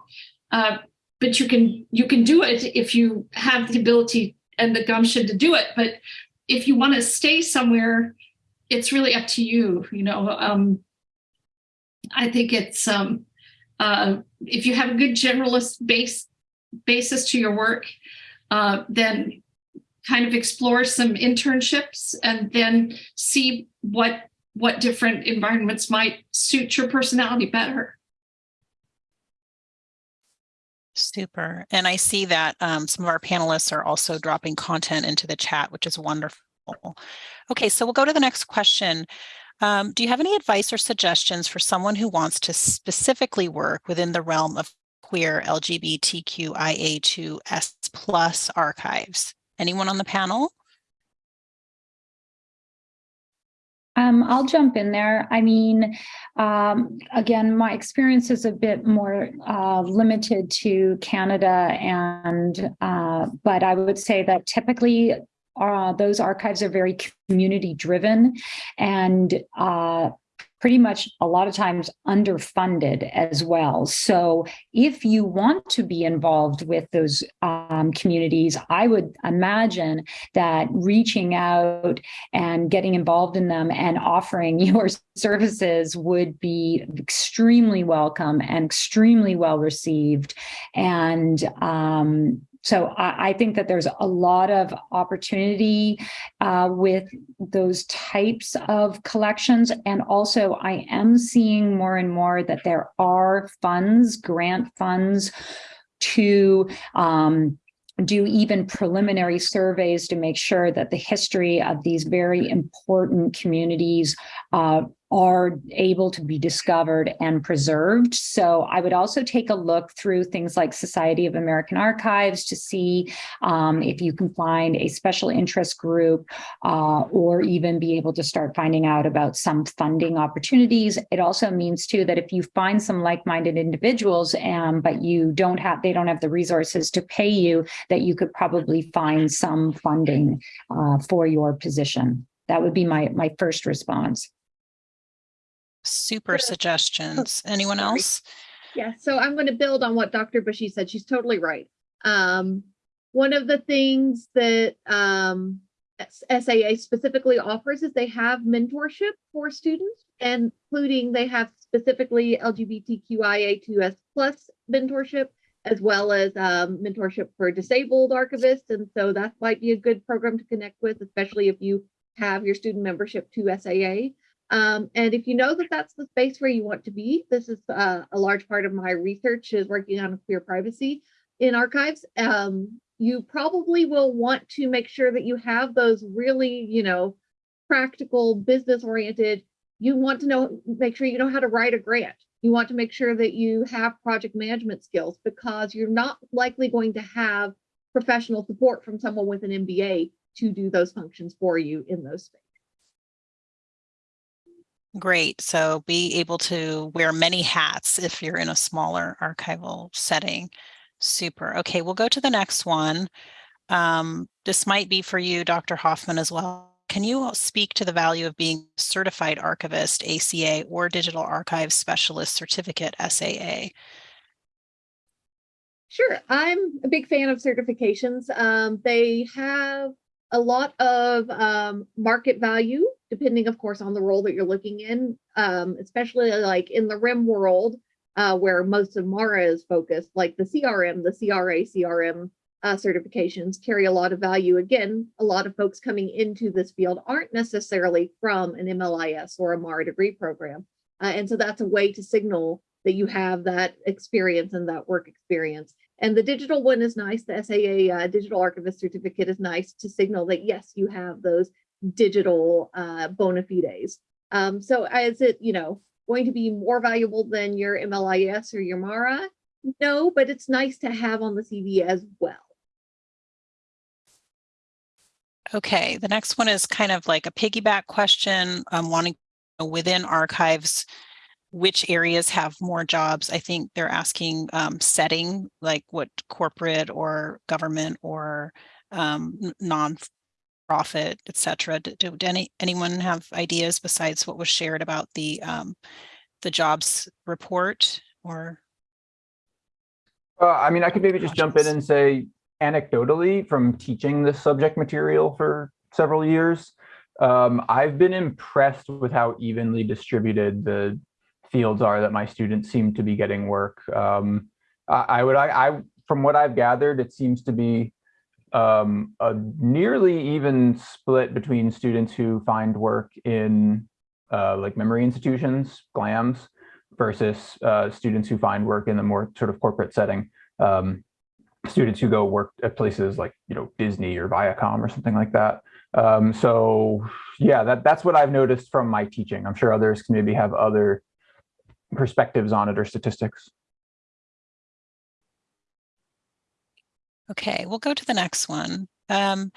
uh, but you can you can do it if you have the ability and the gumption to do it. But if you want to stay somewhere, it's really up to you. You know. Um, I think it's um, uh, if you have a good generalist base basis to your work, uh, then kind of explore some internships and then see what what different environments might suit your personality better. Super. And I see that um, some of our panelists are also dropping content into the chat, which is wonderful. Okay, so we'll go to the next question. Um, do you have any advice or suggestions for someone who wants to specifically work within the realm of queer LGBTQIA2S plus archives? Anyone on the panel? Um, I'll jump in there. I mean, um, again, my experience is a bit more uh, limited to Canada, and uh, but I would say that typically uh, those archives are very community driven, and uh, pretty much a lot of times underfunded as well. So if you want to be involved with those um, communities, I would imagine that reaching out and getting involved in them and offering your services would be extremely welcome and extremely well received. And um, so I, I think that there's a lot of opportunity uh, with those types of collections. And also I am seeing more and more that there are funds, grant funds to um, do even preliminary surveys to make sure that the history of these very important communities uh, are able to be discovered and preserved. So I would also take a look through things like Society of American Archives to see um, if you can find a special interest group uh, or even be able to start finding out about some funding opportunities. It also means too that if you find some like-minded individuals, um, but you don't have, they don't have the resources to pay you, that you could probably find some funding uh, for your position. That would be my, my first response. Super Yeah. suggestions. Anyone sorry. else? Yeah, so I'm going to build on what Dr. Bushey said. She's totally right. Um, one of the things that um, SAA specifically offers is they have mentorship for students, and including they have specifically LGBTQIA2S plus mentorship, as well as um, mentorship for disabled archivists. And so that might be a good program to connect with, especially if you have your student membership to SAA. Um, and if you know that that's the space where you want to be, this is uh, a large part of my research is working on queer privacy in archives. Um, you probably will want to make sure that you have those really, you know, practical, business oriented. You want to know, make sure you know how to write a grant. You want to make sure that you have project management skills because you're not likely going to have professional support from someone with an MBA to do those functions for you in those spaces. Great. So be able to wear many hats if you're in a smaller archival setting. Super. Okay, we'll go to the next one. Um, this might be for you, Dr. Hofman, as well. Can you speak to the value of being certified archivist, ACA, or digital archive specialist certificate, SAA? Sure, I'm a big fan of certifications. Um, they have a lot of um, market value, depending, of course, on the role that you're looking in, um, especially like in the RIM world, uh, where most of MARA is focused, like the CRM, the CRA, CRM uh, certifications carry a lot of value. Again, a lot of folks coming into this field aren't necessarily from an MLIS or a MARA degree program. Uh, and so that's a way to signal that you have that experience and that work experience. And the digital one is nice. The SAA uh, digital archivist certificate is nice to signal that yes, you have those digital uh, bona fides. Um, so is it, you know, going to be more valuable than your MLIS or your MARA? No, but it's nice to have on the CV as well. Okay, the next one is kind of like a piggyback question, um, wanting within archives, which areas have more jobs? I think they're asking um, setting, like what corporate or government or um, non-profit, et cetera. Do, do any, anyone have ideas besides what was shared about the um, the jobs report or? Uh, I mean, I could maybe just jump in and say anecdotally from teaching this subject material for several years, um, I've been impressed with how evenly distributed the fields are that my students seem to be getting work. Um, I, I would, I, I, from what I've gathered, it seems to be um, a nearly even split between students who find work in uh, like memory institutions, GLAMs, versus uh, students who find work in the more sort of corporate setting. Um, students who go work at places like you know Disney or Viacom or something like that. Um, so yeah, that that's what I've noticed from my teaching. I'm sure others can maybe have other perspectives on it or statistics. Okay, we'll go to the next one. Um,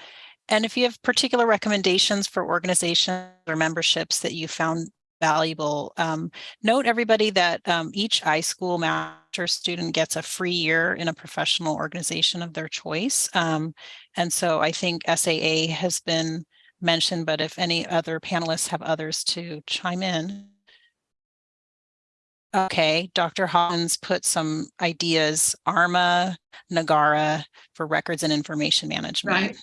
and if you have particular recommendations for organizations or memberships that you found valuable, um, note everybody that um, each iSchool master student gets a free year in a professional organization of their choice. Um, and so I think SAA has been mentioned, but if any other panelists have others to chime in. Okay, Dr. Hawkins put some ideas, ARMA, NAGARA for records and information management. Right.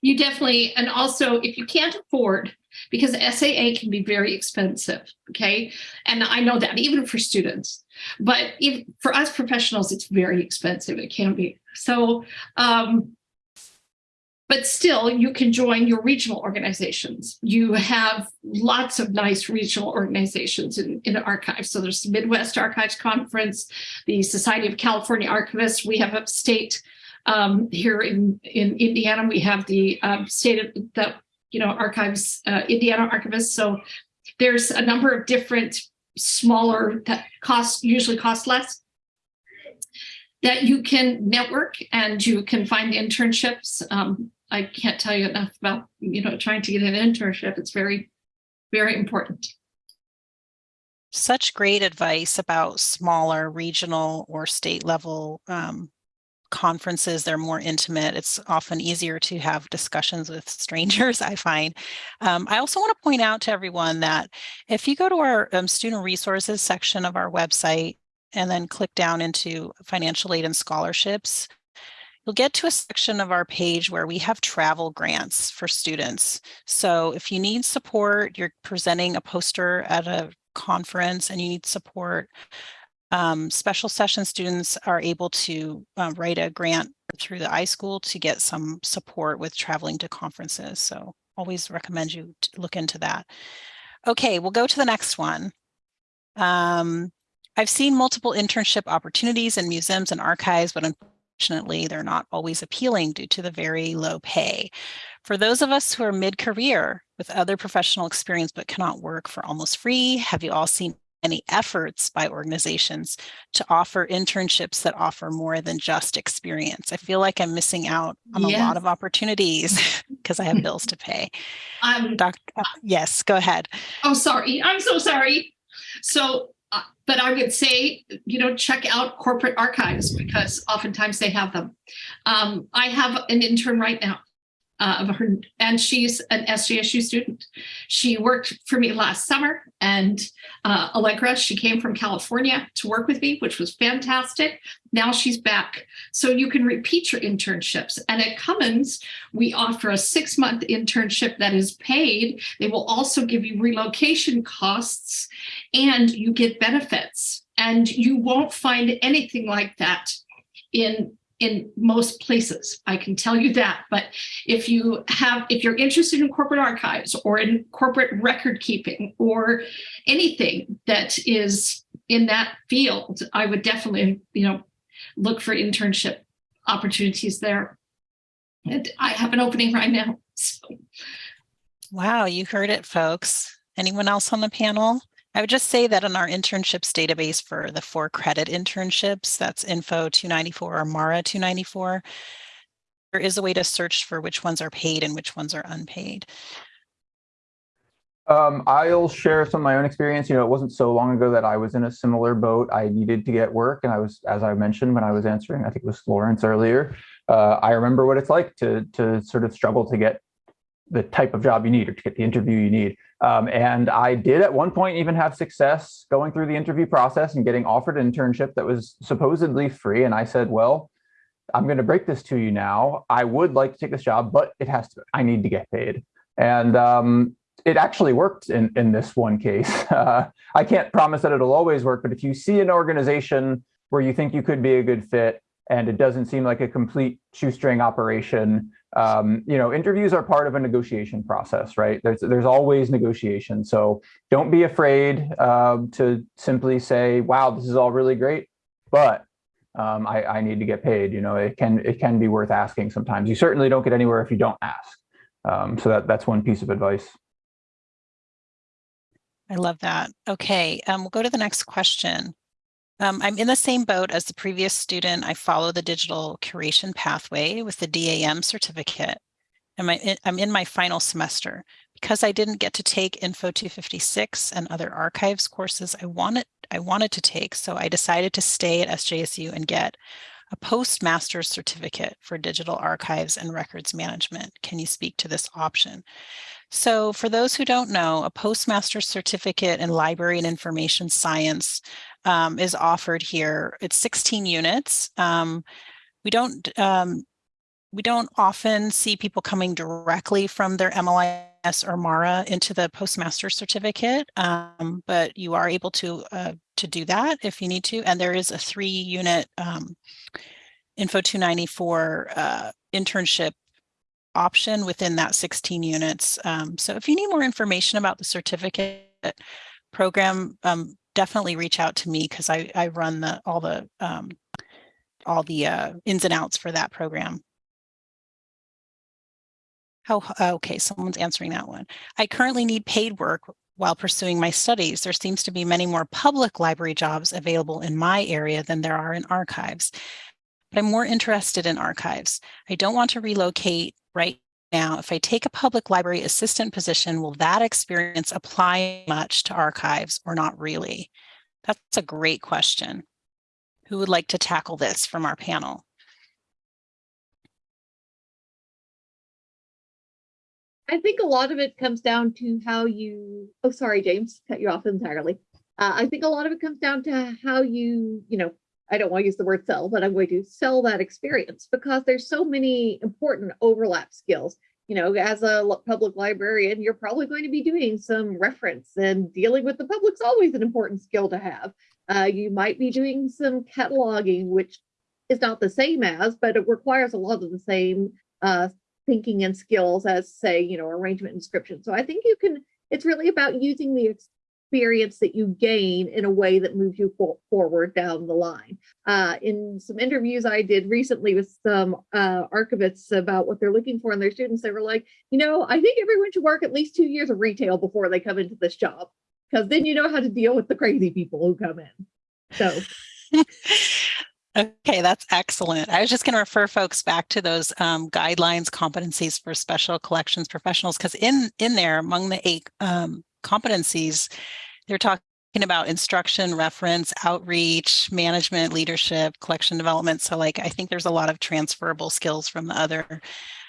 You definitely, and also if you can't afford because SAA can be very expensive. Okay. And I know that even for students, but if, for us professionals, it's very expensive. It can be. So, um, but still, you can join your regional organizations. You have lots of nice regional organizations in, in archives. So there's the Midwest Archives Conference, the Society of California Archivists. We have upstate um, here in, in Indiana. We have the um, state of the you know archives, uh, Indiana archivists. So there's a number of different smaller that cost usually cost less that you can network and you can find internships. Um, I can't tell you enough about, you know, trying to get an internship. It's very, very important. Such great advice about smaller regional or state level um, conferences. They're more intimate. It's often easier to have discussions with strangers, I find. Um, I also want to point out to everyone that if you go to our um, student resources section of our website and then click down into financial aid and scholarships, you'll get to a section of our page where we have travel grants for students. So if you need support, you're presenting a poster at a conference and you need support, um, special session students are able to uh, write a grant through the iSchool to get some support with traveling to conferences. So always recommend you look into that. Okay, we'll go to the next one. Um, I've seen multiple internship opportunities in museums and archives, but unfortunately, they're not always appealing due to the very low pay. For those of us who are mid-career with other professional experience but cannot work for almost free, have you all seen any efforts by organizations to offer internships that offer more than just experience. I feel like I'm missing out on Yes. a lot of opportunities because I have bills to pay. Um, uh, yes, go ahead. oh, sorry. I'm so sorry. So, uh, but I would say, you know, check out corporate archives because oftentimes they have them. Um, I have an intern right now. Uh, of her, and she's an SJSU student. She worked for me last summer, and uh, Allegra, she came from California to work with me, which was fantastic. Now she's back. So you can repeat your internships. And at Cummins, we offer a six month internship that is paid. They will also give you relocation costs and you get benefits. And you won't find anything like that in in most places. I can tell you that. But if you have, if you're interested in corporate archives or in corporate record keeping or anything that is in that field, I would definitely, you know, look for internship opportunities there. And I have an opening right now. So Wow, you heard it, folks. Anyone else on the panel? I would just say that in our internships database for the four credit internships, that's Info 294 or MARA 294, there is a way to search for which ones are paid and which ones are unpaid. Um, I'll share some of my own experience. You know, it wasn't so long ago that I was in a similar boat. I needed to get work, and I was, as I mentioned when I was answering, I think it was Florence earlier. Uh, I remember what it's like to to sort of struggle to get the type of job you need or to get the interview you need. Um, and I did at one point even have success going through the interview process and getting offered an internship that was supposedly free. And I said, well, I'm going to break this to you now. I would like to take this job, but it has to, I need to get paid. And um, it actually worked in, in this one case. Uh, I can't promise that it'll always work, but if you see an organization where you think you could be a good fit and it doesn't seem like a complete shoestring operation, um, you know, interviews are part of a negotiation process, right? There's there's always negotiation. So don't be afraid um, to simply say, "Wow, this is all really great," but um, I, I need to get paid. You know, it can it can be worth asking sometimes. You certainly don't get anywhere if you don't ask. Um, so that that's one piece of advice. I love that. Okay, um, we'll go to the next question. Um, I'm in the same boat as the previous student. I follow the digital curation pathway with the DAM certificate. And my, I'm in my final semester. Because I didn't get to take Info 256 and other archives courses I wanted, I wanted to take, so I decided to stay at SJSU and get a postmaster's certificate for digital archives and records management. Can you speak to this option? So for those who don't know, a postmaster's certificate in library and information science um, is offered here. It's 16 units. Um, we don't um, we don't often see people coming directly from their MLIS or MARA into the postmaster certificate, um, but you are able to uh, to do that if you need to. And there is a three unit um, Info 294 uh, internship option within that 16 units. Um, so if you need more information about the certificate program, um, definitely reach out to me because I, I run the all the um, all the uh, ins and outs for that program. How, okay, someone's answering that one. I currently need paid work while pursuing my studies. There seems to be many more public library jobs available in my area than there are in archives. But I'm more interested in archives. I don't want to relocate right now. If I take a public library assistant position, will that experience apply much to archives or not really? That's a great question. Who would like to tackle this from our panel? I think a lot of it comes down to how you, oh, sorry, James, cut you off entirely. Uh, I think a lot of it comes down to how you, you know, I don't want to use the word sell, but I'm going to sell that experience because there's so many important overlap skills. You know, as a public librarian, you're probably going to be doing some reference and dealing with the public's always an important skill to have. Uh, you might be doing some cataloging, which is not the same as, but it requires a lot of the same uh, thinking and skills as say, you know, arrangement and description. So I think you can, it's really about using the experience that you gain in a way that moves you for forward down the line. Uh, in some interviews I did recently with some uh, archivists about what they're looking for in their students, they were like, you know, I think everyone should work at least two years of retail before they come into this job, because then you know how to deal with the crazy people who come in. So Okay, that's excellent. I was just going to refer folks back to those um, guidelines, competencies for special collections professionals, because in in there, among the eight um, competencies, they're talking about instruction, reference, outreach, management, leadership, collection development. So, like, I think there's a lot of transferable skills from the other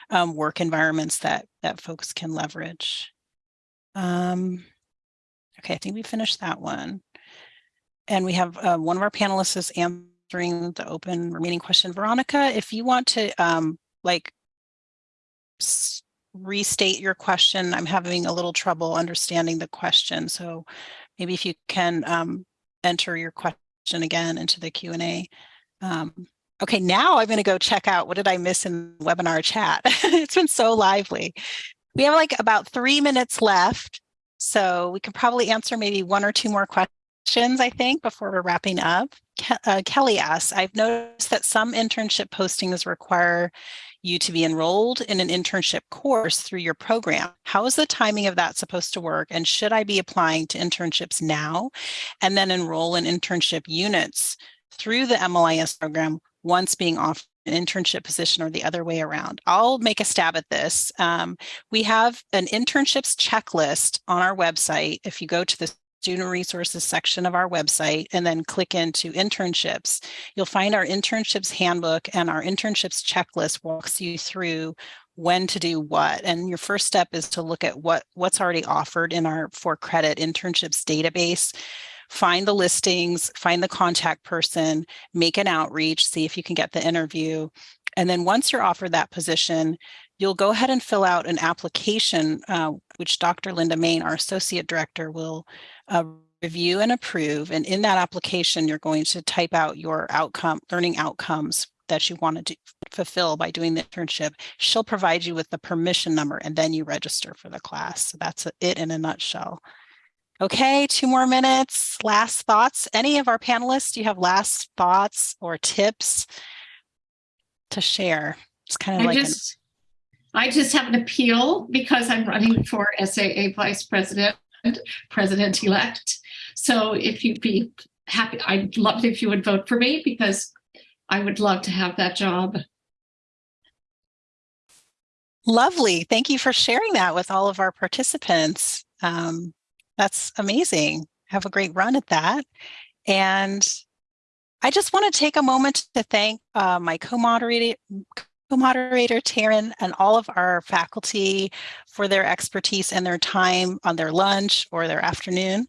um, work environments that that folks can leverage. Um, okay, I think we finished that one. And we have uh, one of our panelists is answering the open remaining question. Veronica, if you want to um, like restate your question, I'm having a little trouble understanding the question. So maybe if you can um, enter your question again into the Q&A. Um, okay, now I'm going to go check out what did I miss in the webinar chat. it's been so lively. We have like about three minutes left. So we could probably answer maybe one or two more questions questions, I think, before we're wrapping up. Ke uh, Kelly asks, I've noticed that some internship postings require you to be enrolled in an internship course through your program. How is the timing of that supposed to work? And should I be applying to internships now and then enroll in internship units through the MLIS program once being offered an internship position or the other way around. I'll make a stab at this. Um, we have an internships checklist on our website. If you go to the student resources section of our website and then click into internships, you'll find our internships handbook and our internships checklist walks you through when to do what. And your first step is to look at what what's already offered in our for credit internships database find the listings, find the contact person, make an outreach, see if you can get the interview. And then once you're offered that position, you'll go ahead and fill out an application, uh, which Dr. Linda Main, our Associate Director, will uh, review and approve. And in that application, you're going to type out your outcome, learning outcomes that you want to fulfill by doing the internship. She'll provide you with the permission number and then you register for the class. So that's it in a nutshell. Okay, two more minutes. Last thoughts. Any of our panelists, do you have last thoughts or tips to share? It's kind of I like just, I just have an appeal because I'm running for SAA Vice President, President-elect. So if you'd be happy, I'd love if you would vote for me because I would love to have that job. Lovely. Thank you for sharing that with all of our participants. Um, that's amazing. Have a great run at that. And I just want to take a moment to thank uh, my co-moderator, co-moderator Taryn and all of our faculty for their expertise and their time on their lunch or their afternoon,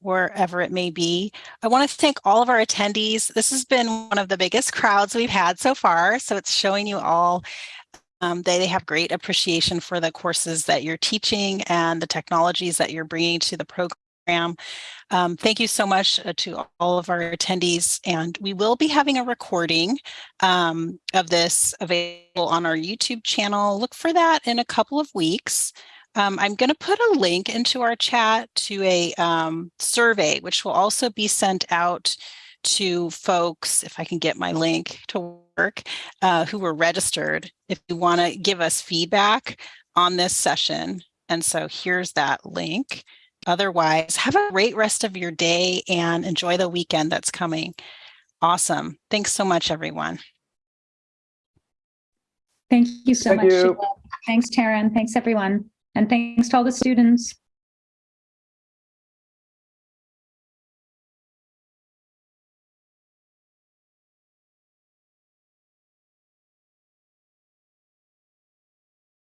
wherever it may be. I want to thank all of our attendees. This has been one of the biggest crowds we've had so far, so it's showing you all Um, they, they have great appreciation for the courses that you're teaching and the technologies that you're bringing to the program. Um, thank you so much uh, to all of our attendees. And we will be having a recording um, of this available on our YouTube channel. Look for that in a couple of weeks. Um, I'm going to put a link into our chat to a um, survey, which will also be sent out to folks, if I can get my link to work, uh, who were registered, if you want to give us feedback on this session. And so here's that link. Otherwise, have a great rest of your day and enjoy the weekend that's coming. Awesome. Thanks so much, everyone. Thank you so Thank much. you. Thanks, Taryn. Thanks, everyone. And thanks to all the students.